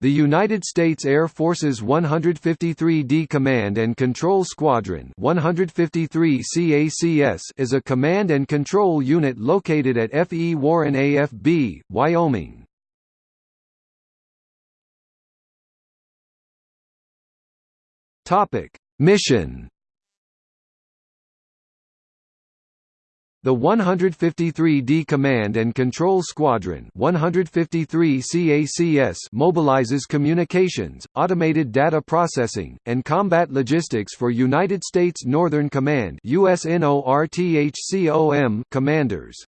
The United States Air Force's 153d Command and Control Squadron 153 CACS is a command and control unit located at F. E. Warren AFB, Wyoming. Mission The 153d Command and Control Squadron 153 CACS mobilizes communications, automated data processing, and combat logistics for United States Northern Command USNORTHCOM commanders.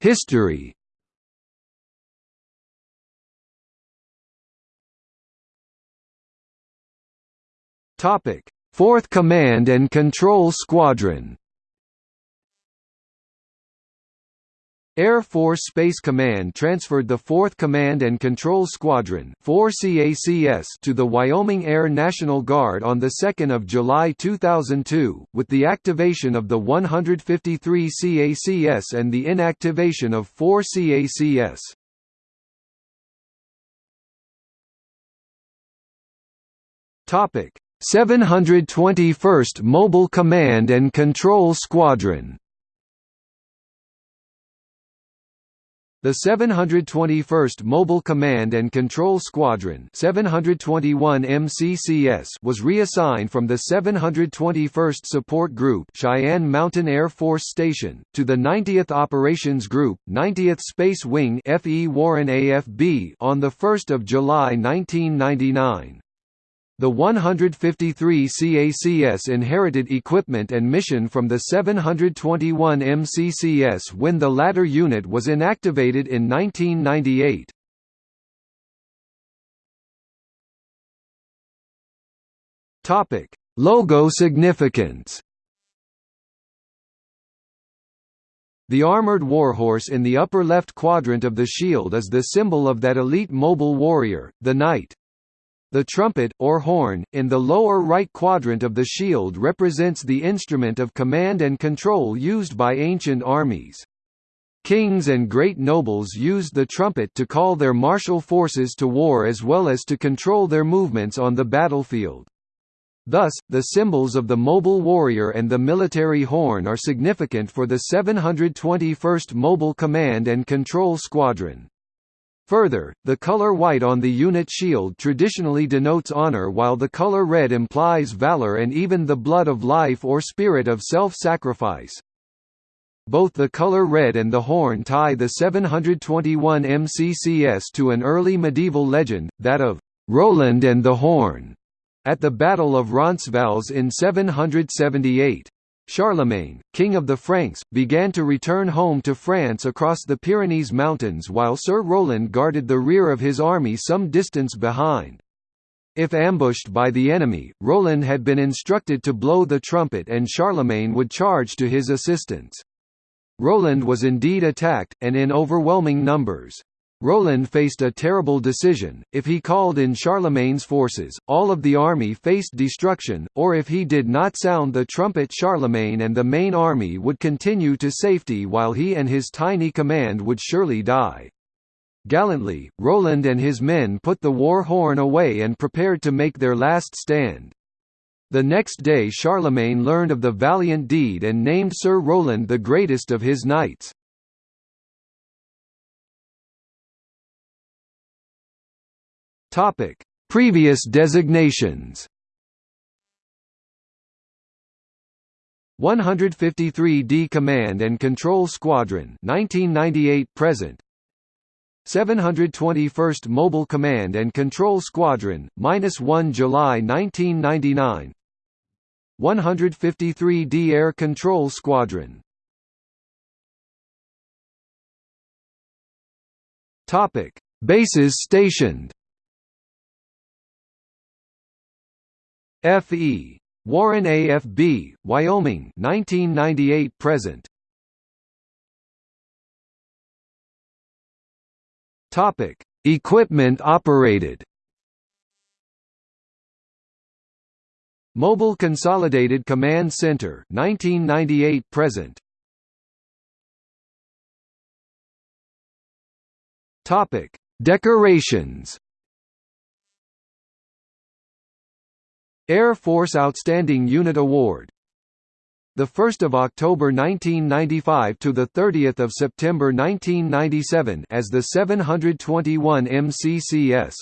History Topic: 4th Command and Control Squadron. Air Force Space Command transferred the 4th Command and Control Squadron 4 CACS to the Wyoming Air National Guard on 2 July 2002, with the activation of the 153 CACS and the inactivation of 4 CACS. Topic 721st Mobile Command and Control Squadron The 721st Mobile Command and Control Squadron 721 MCCS was reassigned from the 721st Support Group Cheyenne Mountain Air Force Station, to the 90th Operations Group, 90th Space Wing F. E. Warren AFB on 1 July 1999. The 153 CACS inherited equipment and mission from the 721 MCCS when the latter unit was inactivated in 1998. Topic: Logo significance. The armored warhorse in the upper left quadrant of the shield is the symbol of that elite mobile warrior, the knight. The trumpet, or horn, in the lower right quadrant of the shield represents the instrument of command and control used by ancient armies. Kings and great nobles used the trumpet to call their martial forces to war as well as to control their movements on the battlefield. Thus, the symbols of the mobile warrior and the military horn are significant for the 721st Mobile Command and Control Squadron. Further, the color white on the unit shield traditionally denotes honor while the color red implies valor and even the blood of life or spirit of self-sacrifice. Both the color red and the horn tie the 721 MCCS to an early medieval legend, that of Roland and the Horn, at the Battle of Roncesvalles in 778. Charlemagne, king of the Franks, began to return home to France across the Pyrenees Mountains while Sir Roland guarded the rear of his army some distance behind. If ambushed by the enemy, Roland had been instructed to blow the trumpet and Charlemagne would charge to his assistance. Roland was indeed attacked, and in overwhelming numbers. Roland faced a terrible decision, if he called in Charlemagne's forces, all of the army faced destruction, or if he did not sound the trumpet Charlemagne and the main army would continue to safety while he and his tiny command would surely die. Gallantly, Roland and his men put the war horn away and prepared to make their last stand. The next day Charlemagne learned of the valiant deed and named Sir Roland the greatest of his knights. Topic: Previous designations. 153d Command and Control Squadron 1998 present. 721st Mobile Command and Control Squadron -1 July 1999 153d Air Control Squadron. Topic. Bases stationed F.E. Warren AFB, Wyoming 1998 present. Topic: Equipment operated. Mobile Consolidated Command Center 1998 present. Topic: Decorations. Air Force Outstanding Unit Award. The 1st of October 1995 to the 30th of September 1997 as the 721 MCCS